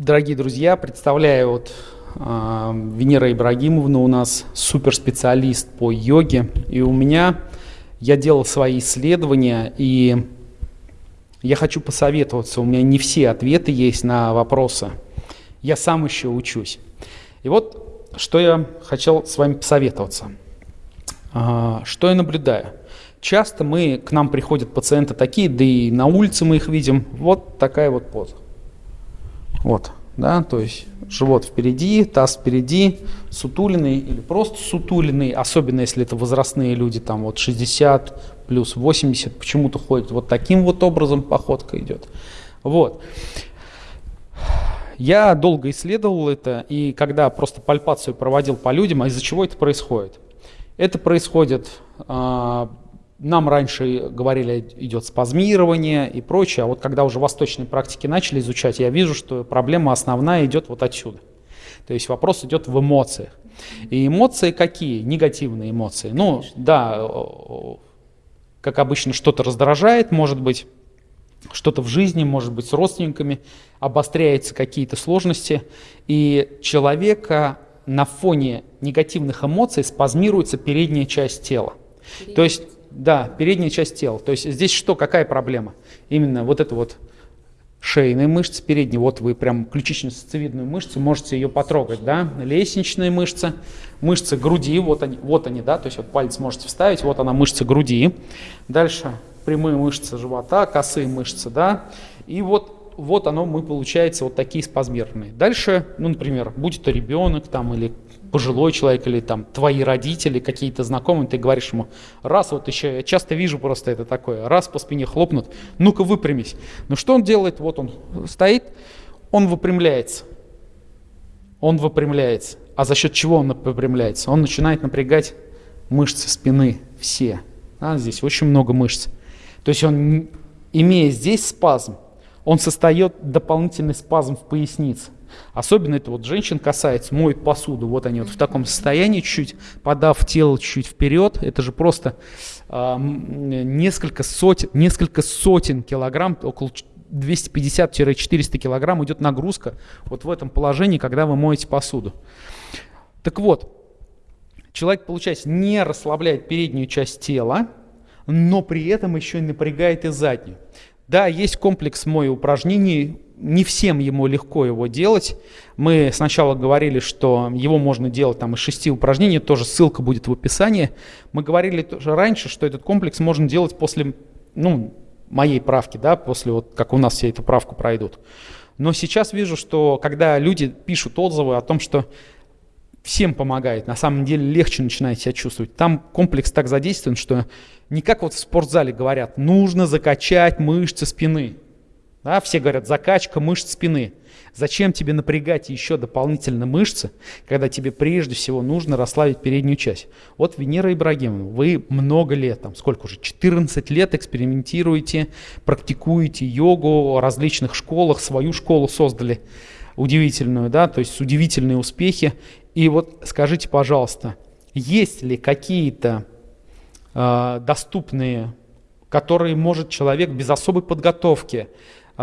Дорогие друзья, представляю вот э, Венера Ибрагимовна у нас суперспециалист по йоге. И у меня, я делал свои исследования, и я хочу посоветоваться. У меня не все ответы есть на вопросы. Я сам еще учусь. И вот, что я хотел с вами посоветоваться. Э, что я наблюдаю? Часто мы, к нам приходят пациенты такие, да и на улице мы их видим, вот такая вот поза. Вот, да, то есть живот впереди, таз впереди, сутулиный или просто сутулиный, особенно если это возрастные люди, там вот 60 плюс 80, почему-то ходят вот таким вот образом, походка идет. Вот. Я долго исследовал это, и когда просто пальпацию проводил по людям, а из-за чего это происходит? Это происходит э, нам раньше говорили, идет спазмирование и прочее, а вот когда уже восточные практики начали изучать, я вижу, что проблема основная идет вот отсюда. То есть вопрос идет в эмоциях. И эмоции какие? Негативные эмоции. Ну, да, как обычно, что-то раздражает, может быть, что-то в жизни, может быть, с родственниками, обостряются какие-то сложности, и человека на фоне негативных эмоций спазмируется передняя часть тела. То есть да, передняя часть тела. То есть здесь что, какая проблема? Именно вот это вот шейные мышцы передние, вот вы прям ключично-сосцевидную мышцу можете ее потрогать, да, лестничные мышцы, мышцы груди, вот они, вот они, да, то есть вот палец можете вставить, вот она мышца груди, дальше прямые мышцы живота, косые мышцы, да, и вот, вот оно мы получается вот такие спазмированные. Дальше, ну, например, будь это ребенок там или пожилой человек или там твои родители, какие-то знакомые, ты говоришь ему, раз вот еще, я часто вижу просто это такое, раз по спине хлопнут, ну-ка выпрямись. Ну что он делает? Вот он стоит, он выпрямляется. Он выпрямляется. А за счет чего он выпрямляется? Он начинает напрягать мышцы спины все. А, здесь очень много мышц. То есть он, имея здесь спазм, он создает дополнительный спазм в пояснице. Особенно это вот женщин касается, моют посуду, вот они вот в таком состоянии чуть-чуть, подав тело чуть-чуть вперед, это же просто э, несколько, сотен, несколько сотен килограмм, около 250-400 килограмм идет нагрузка вот в этом положении, когда вы моете посуду. Так вот, человек, получается, не расслабляет переднюю часть тела, но при этом еще и напрягает и заднюю. Да, есть комплекс мой упражнений, не всем ему легко его делать. Мы сначала говорили, что его можно делать там из шести упражнений, тоже ссылка будет в описании. Мы говорили тоже раньше, что этот комплекс можно делать после, ну, моей правки, да, после вот как у нас все эту правку пройдут. Но сейчас вижу, что когда люди пишут отзывы о том, что всем помогает, на самом деле легче начинает себя чувствовать. Там комплекс так задействован, что не как вот в спортзале говорят, нужно закачать мышцы спины. Да, все говорят, закачка мышц спины. Зачем тебе напрягать еще дополнительно мышцы, когда тебе прежде всего нужно расслабить переднюю часть? Вот Венера Ибрагимовна, вы много лет, там сколько уже, 14 лет экспериментируете, практикуете йогу в различных школах, свою школу создали удивительную, да, то есть удивительные успехи. И вот скажите, пожалуйста, есть ли какие-то э, доступные, которые может человек без особой подготовки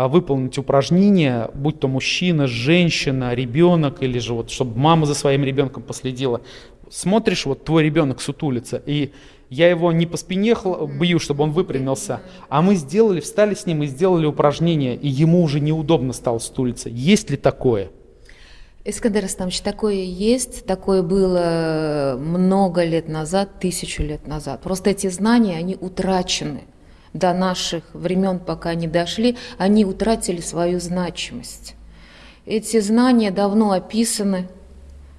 выполнить упражнения, будь то мужчина, женщина, ребенок, или же вот, чтобы мама за своим ребенком последила. Смотришь, вот твой ребенок сутулится, и я его не по спине бью, чтобы он выпрямился, а мы сделали, встали с ним и сделали упражнение, и ему уже неудобно стало стулиться. Есть ли такое? Искандер Астамович, такое есть, такое было много лет назад, тысячу лет назад. Просто эти знания, они утрачены до наших времен, пока не дошли, они утратили свою значимость. Эти знания давно описаны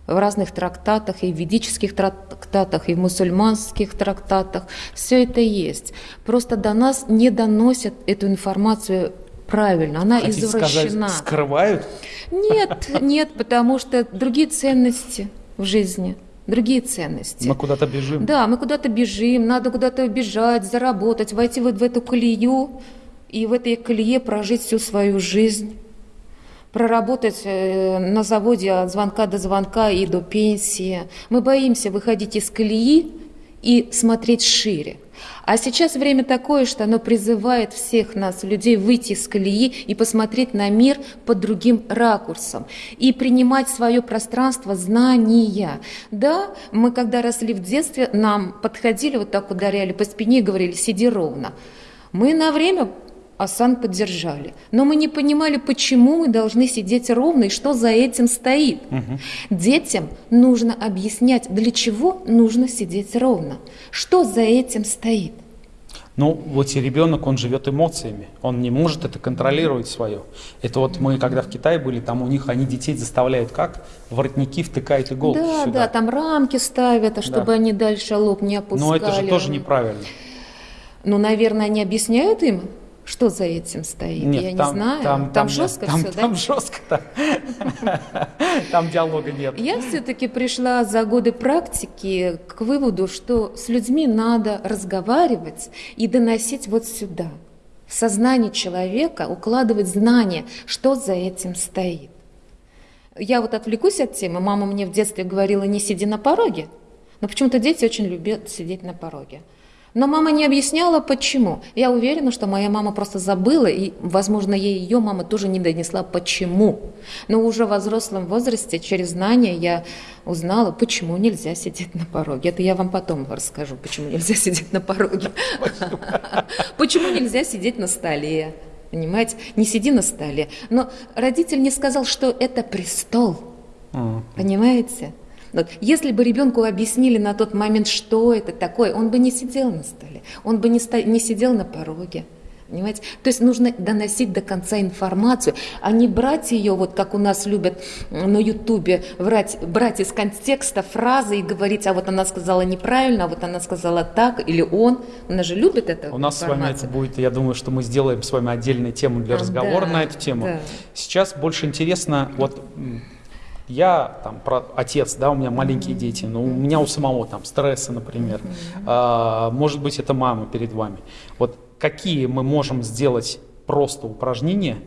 в разных трактатах, и в ведических трактатах, и в мусульманских трактатах. Все это есть. Просто до нас не доносят эту информацию правильно, она Хотите извращена. Сказать, скрывают? Нет, нет, потому что другие ценности в жизни другие ценности. Мы куда-то бежим. Да, мы куда-то бежим, надо куда-то бежать, заработать, войти вот в эту колею и в этой колее прожить всю свою жизнь, проработать э, на заводе от звонка до звонка и до пенсии. Мы боимся выходить из колеи и смотреть шире. А сейчас время такое, что оно призывает всех нас, людей, выйти из колеи и посмотреть на мир под другим ракурсом. И принимать свое пространство знания. Да, мы когда росли в детстве, нам подходили, вот так ударяли по спине и говорили, сиди ровно. Мы на время Асан поддержали. Но мы не понимали, почему мы должны сидеть ровно и что за этим стоит. Угу. Детям нужно объяснять, для чего нужно сидеть ровно, что за этим стоит. Ну, вот и ребенок, он живет эмоциями, он не может это контролировать свое. Это вот мы, когда в Китае были, там у них, они детей заставляют как? Воротники втыкают иголки Да, сюда. да, там рамки ставят, а чтобы да. они дальше лоб не опускали. Но это же тоже неправильно. Ну, наверное, они объясняют им, что за этим стоит? Нет, я там, не знаю. Там, там, там жестко там, все, там да? жестко, да. Там диалога нет. Я все-таки пришла за годы практики к выводу, что с людьми надо разговаривать и доносить вот сюда. В сознание человека укладывать знания, что за этим стоит. Я вот отвлекусь от темы. Мама мне в детстве говорила, не сиди на пороге. Но почему-то дети очень любят сидеть на пороге. Но мама не объясняла, почему. Я уверена, что моя мама просто забыла, и, возможно, ей ее мама тоже не донесла, почему. Но уже в взрослом возрасте, через знания, я узнала, почему нельзя сидеть на пороге. Это я вам потом расскажу, почему нельзя сидеть на пороге. Почему нельзя сидеть на столе. Понимаете? Не сиди на столе. Но родитель не сказал, что это престол. Понимаете? Вот. Если бы ребенку объяснили на тот момент, что это такое, он бы не сидел на столе, он бы не, сто... не сидел на пороге. Понимаете? То есть нужно доносить до конца информацию, а не брать ее, вот как у нас любят на Ютубе, брать, брать из контекста фразы и говорить, а вот она сказала неправильно, а вот она сказала так, или он. У нас же любит это. У нас информацию. с вами это будет, я думаю, что мы сделаем с вами отдельную тему для разговора да, на эту тему. Да. Сейчас больше интересно, вот я там про отец, да, у меня маленькие дети, но у меня у самого там стрессы, например. А, может быть, это мама перед вами. Вот какие мы можем сделать просто упражнения,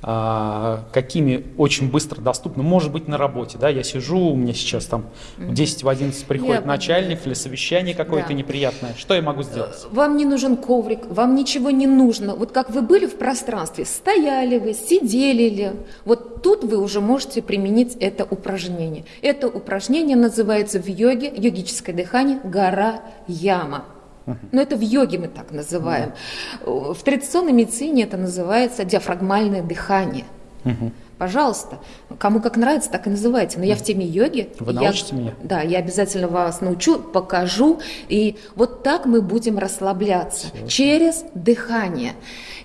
какими очень быстро доступны. Может быть, на работе, да, я сижу, у меня сейчас там в 10 в 11 приходит я начальник или совещание какое-то да. неприятное. Что я могу сделать? Вам не нужен коврик, вам ничего не нужно. Вот как вы были в пространстве, стояли вы, сидели ли, вот тут вы уже можете применить это упражнение. Это упражнение называется в йоге, йогическое дыхание, гора яма. Но это в йоге мы так называем. В традиционной медицине это называется диафрагмальное дыхание. Пожалуйста, кому как нравится, так и называйте. Но я в теме йоги. Вы научите я, меня? Да, я обязательно вас научу, покажу. И вот так мы будем расслабляться Все. через дыхание.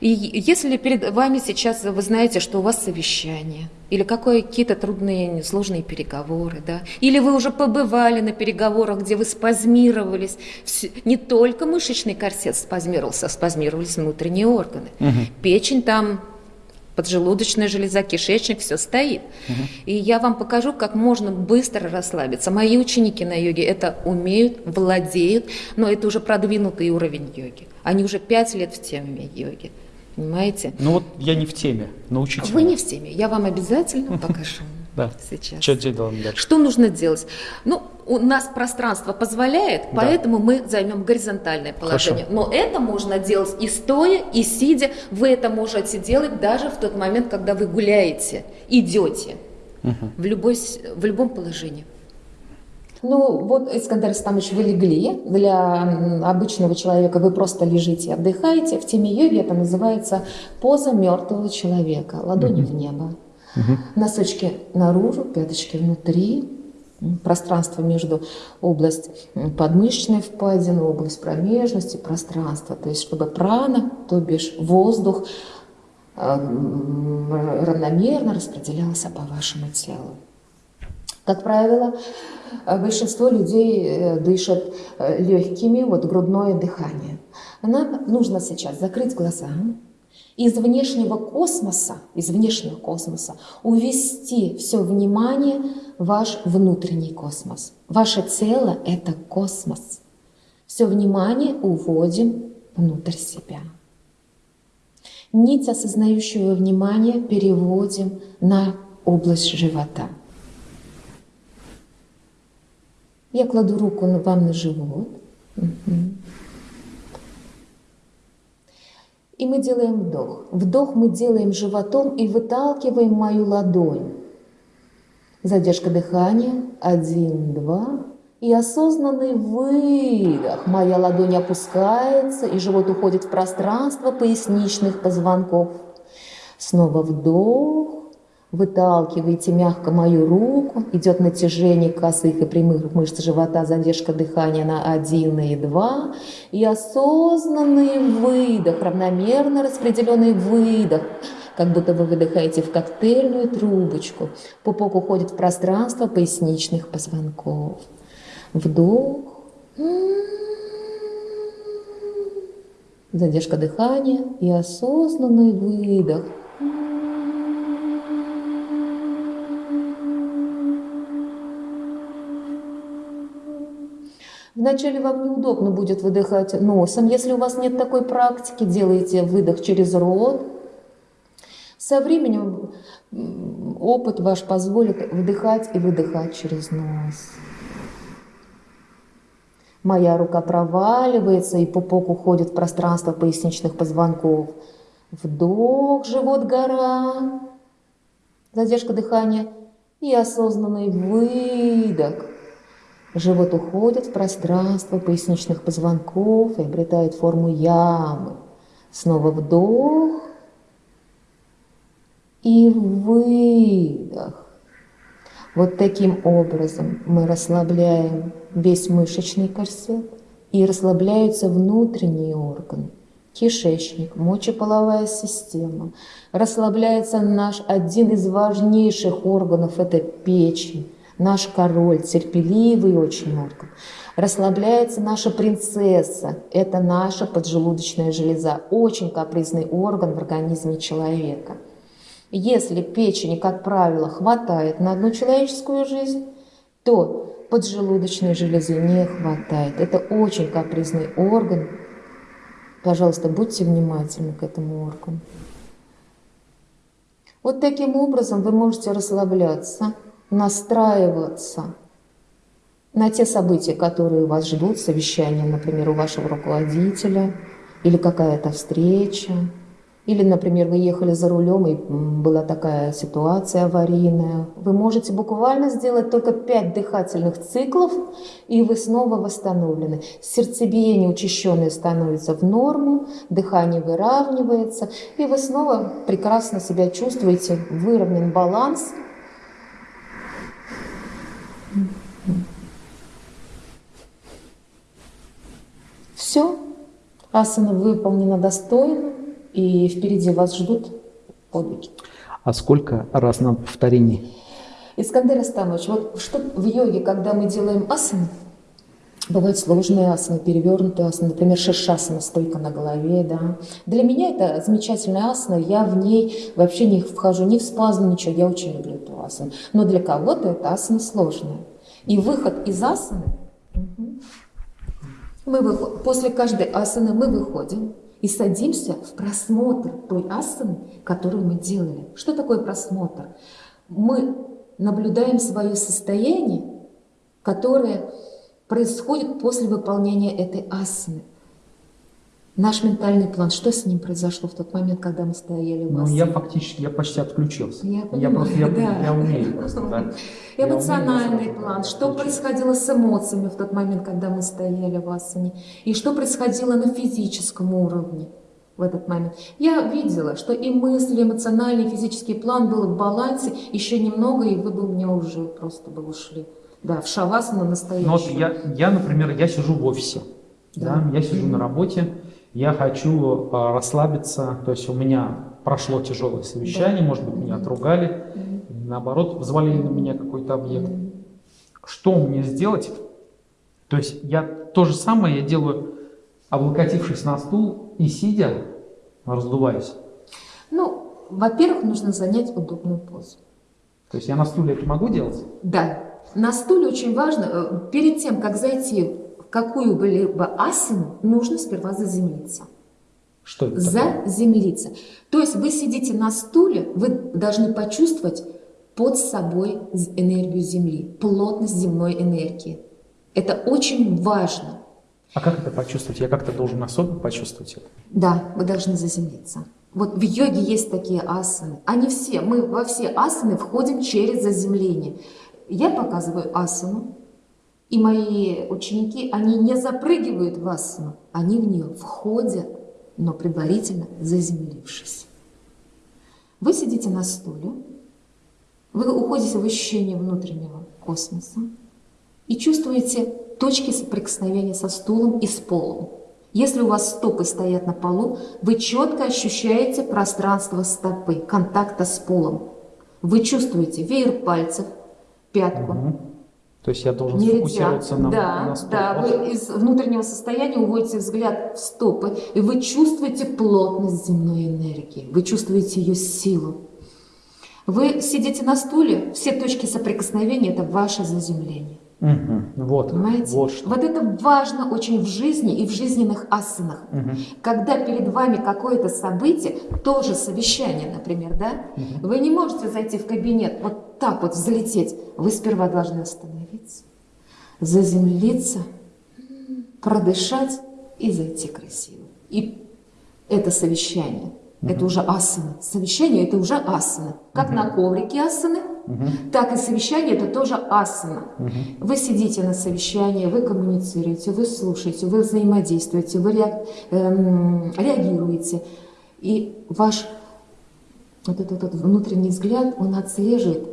И если перед вами сейчас вы знаете, что у вас совещание, или какие-то трудные, сложные переговоры, да, или вы уже побывали на переговорах, где вы спазмировались, не только мышечный корсет спазмировался, а спазмировались внутренние органы. Угу. Печень там поджелудочная железа, кишечник, все стоит. Угу. И я вам покажу, как можно быстро расслабиться. Мои ученики на йоге это умеют, владеют, но это уже продвинутый уровень йоги. Они уже пять лет в теме йоги. Понимаете? Ну вот я не в теме, научите Вы меня. не в теме, я вам обязательно покажу. Да. Сейчас. Что делаем дальше? Что нужно делать? Ну, у нас пространство позволяет, да. поэтому мы займем горизонтальное положение. Хорошо. Но это можно делать и стоя, и сидя. Вы это можете делать даже в тот момент, когда вы гуляете, идете. Угу. В, любой, в любом положении. Ну, вот, Искандер Стамович, вы легли. Для обычного человека вы просто лежите, отдыхаете. В теме йоги это называется поза мертвого человека. Ладони угу. в небо. Угу. Носочки наружу, пяточки внутри, пространство между область подмышечной впадины, область промежности, пространство. То есть, чтобы прана, то бишь воздух, равномерно распределялся по вашему телу. Как правило, большинство людей э, дышат э, легкими, вот грудное дыхание. Нам нужно сейчас закрыть глаза, из внешнего космоса, из внешнего космоса увести все внимание в ваш внутренний космос. Ваше тело – это космос. Все внимание уводим внутрь себя. Нить осознающего внимания переводим на область живота. Я кладу руку вам на живот, И мы делаем вдох. Вдох мы делаем животом и выталкиваем мою ладонь. Задержка дыхания. Один, два. И осознанный выдох. Моя ладонь опускается, и живот уходит в пространство поясничных позвонков. Снова вдох. Выталкиваете мягко мою руку, идет натяжение косых и прямых мышц живота, задержка дыхания на 1 и 2. И осознанный выдох, равномерно распределенный выдох, как будто вы выдыхаете в коктейльную трубочку. Пупок уходит в пространство поясничных позвонков. Вдох. Задержка дыхания и осознанный выдох – Вначале вам неудобно будет выдыхать носом. Если у вас нет такой практики, делайте выдох через рот. Со временем опыт ваш позволит вдыхать и выдыхать через нос. Моя рука проваливается, и пупок уходит в пространство поясничных позвонков. Вдох, живот, гора. Задержка дыхания и осознанный выдох. Живот уходит в пространство поясничных позвонков и обретает форму ямы. Снова вдох и выдох. Вот таким образом мы расслабляем весь мышечный корсет и расслабляются внутренние органы. Кишечник, мочеполовая система. Расслабляется наш один из важнейших органов – это печень наш король, терпеливый очень орган. Расслабляется наша принцесса, это наша поджелудочная железа, очень капризный орган в организме человека. Если печени, как правило, хватает на одну человеческую жизнь, то поджелудочной железы не хватает. Это очень капризный орган. Пожалуйста, будьте внимательны к этому органу. Вот таким образом вы можете расслабляться настраиваться на те события, которые вас ждут, совещание, например, у вашего руководителя, или какая-то встреча, или, например, вы ехали за рулем, и была такая ситуация аварийная. Вы можете буквально сделать только 5 дыхательных циклов, и вы снова восстановлены. Сердцебиение учащенное становится в норму, дыхание выравнивается, и вы снова прекрасно себя чувствуете, выровнен баланс – Все, асана выполнена достойно, и впереди вас ждут подвиги. А сколько раз на повторений? Искандер Астамович, вот что в йоге, когда мы делаем асаны, Бывают сложные асаны, перевернутые асаны, например, шишасана, стойка на голове, да. Для меня это замечательная асана, я в ней вообще не вхожу ни в спазм, ничего, я очень люблю эту асану. Но для кого-то это асана сложная. И выход из асаны, мы выход, после каждой асаны мы выходим и садимся в просмотр той асаны, которую мы делали. Что такое просмотр? Мы наблюдаем свое состояние, которое происходит после выполнения этой асаны. Наш ментальный план, что с ним произошло в тот момент, когда мы стояли в Ну, я фактически, я почти отключился. Я, я просто, я, да. я умею просто, да. Эмоциональный я план, что происходило с эмоциями в тот момент, когда мы стояли в асане, и что происходило на физическом уровне в этот момент. Я видела, что и мысли, эмоциональный, и физический план был в балансе, еще немного, и вы бы у меня уже просто бы ушли. Да, в шавасану настоящую. Ну, вот я, я, например, я сижу в офисе, да, да я сижу на работе, я хочу а, расслабиться, то есть у меня прошло тяжелое совещание, да. может быть, меня отругали, наоборот, взвалили на меня какой-то объект. Что мне сделать? То есть я то же самое я делаю, облокотившись на стул и сидя, раздуваясь. Ну, во-первых, нужно занять удобную позу. То есть я на стуле это могу делать? Да. На стуле очень важно, э, перед тем, как зайти какую бы либо асину, нужно сперва заземлиться. Что это Заземлиться. Такое? То есть вы сидите на стуле, вы должны почувствовать под собой энергию Земли, плотность земной энергии. Это очень важно. А как это почувствовать? Я как-то должен особо почувствовать это? Да, вы должны заземлиться. Вот в йоге есть такие асаны. Они все, мы во все асаны входим через заземление. Я показываю асану, и мои ученики, они не запрыгивают в асану, они в нее входят, но предварительно заземлившись. Вы сидите на стуле, вы уходите в ощущение внутреннего космоса и чувствуете точки соприкосновения со стулом и с полом. Если у вас стопы стоят на полу, вы четко ощущаете пространство стопы, контакта с полом. Вы чувствуете веер пальцев, пятку. То есть я должен Нельзя. фокусироваться на, да, на стопах. да, вы из внутреннего состояния уводите взгляд в стопы, и вы чувствуете плотность земной энергии, вы чувствуете ее силу. Вы сидите на стуле, все точки соприкосновения – это ваше заземление. Мгм. Вот, Понимаете? вот что. Вот это важно очень в жизни и в жизненных асанах. Мгм. Когда перед вами какое-то событие, тоже совещание, например, да, вы не можете зайти в кабинет, вот так вот залететь. Вы сперва должны остановиться, заземлиться, продышать и зайти красиво. И это совещание. Это уже асана. Совещание – это уже асана. Как на коврике асаны, так и совещание – это тоже асана. Вы сидите на совещании, вы коммуницируете, вы слушаете, вы взаимодействуете, вы ре- эм, реагируете. И ваш вот этот, вот внутренний взгляд, он отслеживает,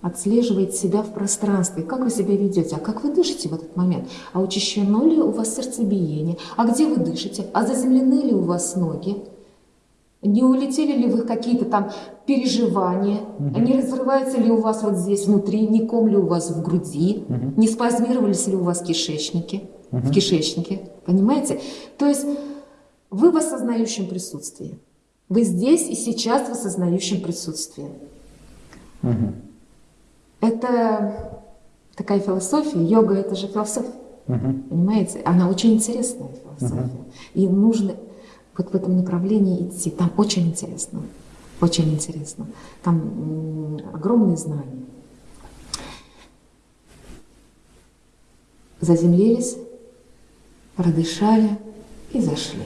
отслеживает себя в пространстве. Как вы себя ведете, а как вы дышите в этот момент? А учащено ли у вас сердцебиение? А где вы дышите? А заземлены ли у вас ноги? Не улетели ли вы какие-то там переживания? А Не разрывается ли у вас вот здесь внутри? Не ком ли у вас в груди? Не спазмировались ли у вас кишечники? В кишечнике? Понимаете? То есть вы в осознающем присутствии. Вы здесь и сейчас в осознающем присутствии. Мгм. Это такая философия. Йога – это же философия. Мгм. Понимаете? Она очень интересная философия. И нужно вот в этом направлении идти. Там очень интересно. Очень интересно. Там огромные знания. Заземлились, продышали и зашли.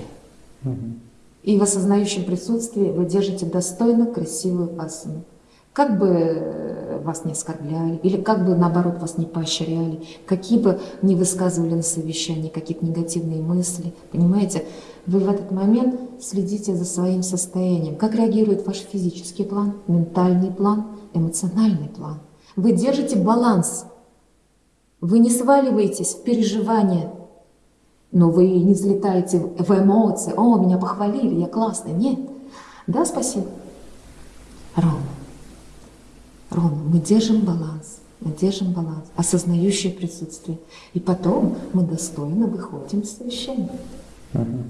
И в осознающем присутствии вы держите достойно красивую асану. Как бы э, вас не оскорбляли, или как бы наоборот вас не поощряли, какие бы не высказывали на совещании какие-то негативные мысли, понимаете, вы в этот момент следите за своим состоянием. Как реагирует ваш физический план, ментальный план, эмоциональный план. Вы держите баланс. Вы не сваливаетесь в переживания, но вы не взлетаете в эмоции. О, меня похвалили, я классный. Нет. Да, спасибо. Ровно. Ровно. Мы держим баланс. Мы держим баланс. Осознающее присутствие. И потом мы достойно выходим из совещания. Мгм.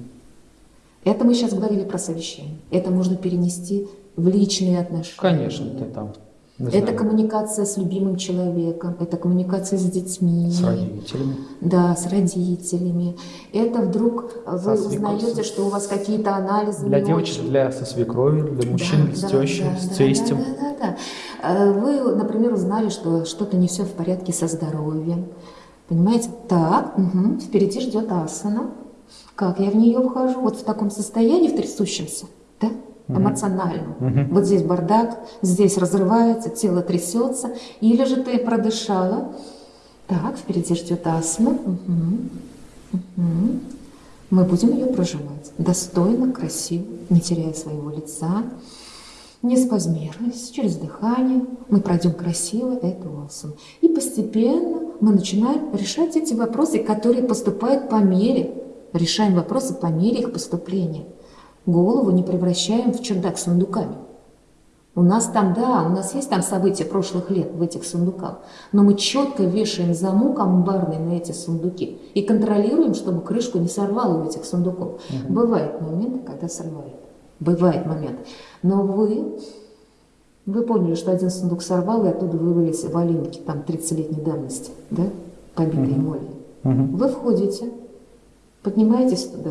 Это мы сейчас говорили про совещание. Это можно перенести в личные отношения. Конечно, ты там. Это коммуникация с любимым человеком, это коммуникация с детьми. с родителями. Да, с родителями. Это вдруг вы узнаете, что у вас какие-то анализы. Для девочек, очень. для со свекровью, для мужчин, Да, с да, тещей, да, с да, тестем. Да, да, да, да. Э, Вы, например, узнали, что что-то не все в порядке со здоровьем. Понимаете? Так, мгм, впереди ждет асана. Как я в нее вхожу? Вот в таком состоянии, в трясущемся, да? эмоциональном. Мгм. Вот здесь бардак, здесь разрывается, тело трясется. Или же ты продышала. Так, впереди ждет асана. Мгм, мгм. Мы будем ее проживать достойно, красиво, не теряя своего лица, не спазмируясь, через дыхание. Мы пройдем красиво эту асану. И постепенно мы начинаем решать эти вопросы, которые поступают по мере. Решаем вопросы по мере их поступления. Голову не превращаем в чердак с сундуками. У нас там, да, у нас есть там события прошлых лет в этих сундуках, но мы четко вешаем замок амбарный на эти сундуки и контролируем, чтобы крышку не сорвало у этих сундуков. Бывают моменты, когда срывает. Бывает момент. Но вы, вы поняли, что один сундук сорвал, и оттуда вывалились валенки там 30-летней давности, да, побитые молью. Мгм. Вы входите, поднимаетесь туда,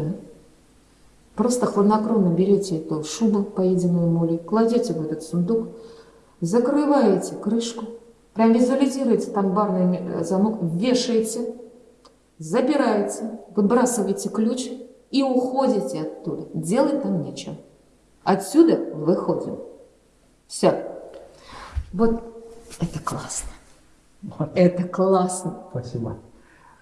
просто хладнокровно берете эту шубу, поеденную молью, кладете в этот сундук, закрываете крышку, прям визуализируете там барный э, замок, вешаете, запираете, выбрасываете ключ и уходите оттуда. Делать там нечего. Отсюда выходим. Все. Вот это классно. Это классно. Спасибо.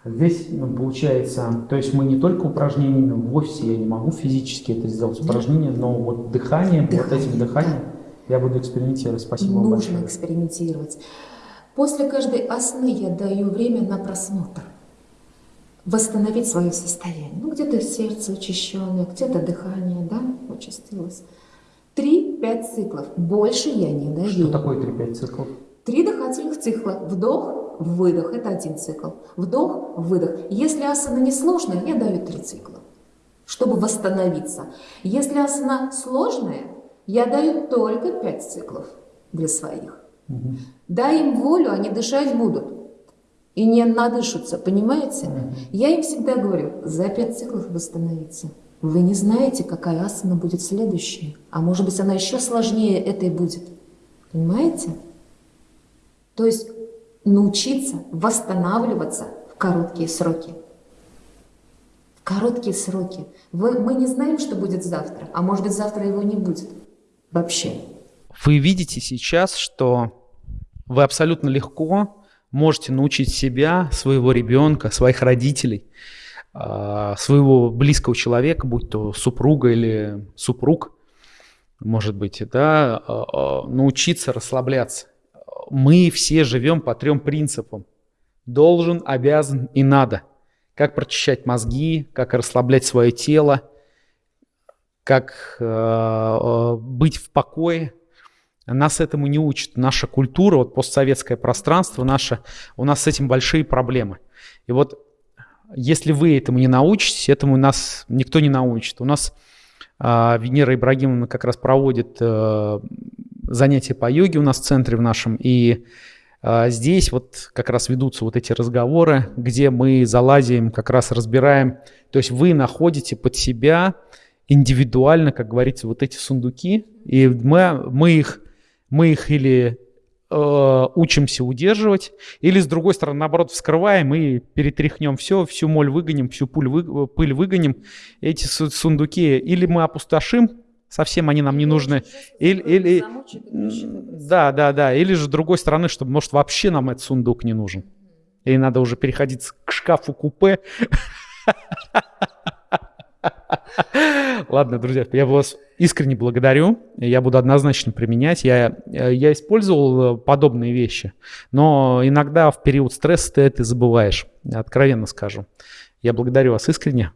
Здесь ну, получается, то есть мы не только упражнениями в офисе, я не могу физически это сделать упражнение, но вот дыхание, дыхание вот этим дыханием да. я буду экспериментировать. Спасибо Нужно вам большое. Нужно экспериментировать. После каждой осны я даю время на просмотр. Восстановить свое состояние. Ну, где-то сердце учащенное, где-то дыхание, да, участилось. Три-пять циклов. Больше я не даю. Что такое три-пять циклов? Три дыхательных цикла. Вдох, выдох. Это один цикл. Вдох, выдох. Если асана несложная, я даю три цикла, чтобы восстановиться. Если асана сложная, я даю только пять циклов для своих. Угу. Дай им волю, они дышать будут. И не надышатся, понимаете? Я им всегда говорю, за пять циклов восстановиться. Вы не знаете, какая асана будет следующая. А может быть, она еще сложнее этой будет. Понимаете? То есть научиться восстанавливаться в короткие сроки. В короткие сроки. Вы, мы не знаем, что будет завтра, а может быть завтра его не будет вообще. Вы видите сейчас, что вы абсолютно легко можете научить себя, своего ребенка, своих родителей, а, своего близкого человека, будь то супруга или супруг, может быть, да, а, а, научиться расслабляться мы все живем по трем принципам. Должен, обязан и надо. Как прочищать мозги, как расслаблять свое тело, как быть в покое. Нас этому не учат. Наша культура, вот постсоветское пространство, наше, у нас с этим большие проблемы. И вот если вы этому не научитесь, этому нас никто не научит. У нас э, Венера Ибрагимовна как раз проводит э, занятия по йоге у нас в центре в нашем, и а, здесь вот как раз ведутся вот эти разговоры, где мы залазим, как раз разбираем, то есть вы находите под себя индивидуально, как говорится, вот эти сундуки, и мы, мы их, мы их или э, учимся удерживать, или с другой стороны, наоборот, вскрываем и перетряхнем все, всю моль выгоним, всю пыль, вы, пыль выгоним, эти сундуки, или мы опустошим, совсем они нам не нужны. Или, или, да, да, да. Или же с другой стороны, чтобы, может, вообще нам этот сундук не нужен. И надо уже переходить к шкафу купе. Ладно, друзья, я вас искренне благодарю. Я буду однозначно применять. Я, я использовал подобные вещи, но иногда в период стресса ты это забываешь. Откровенно скажу. Я благодарю вас искренне.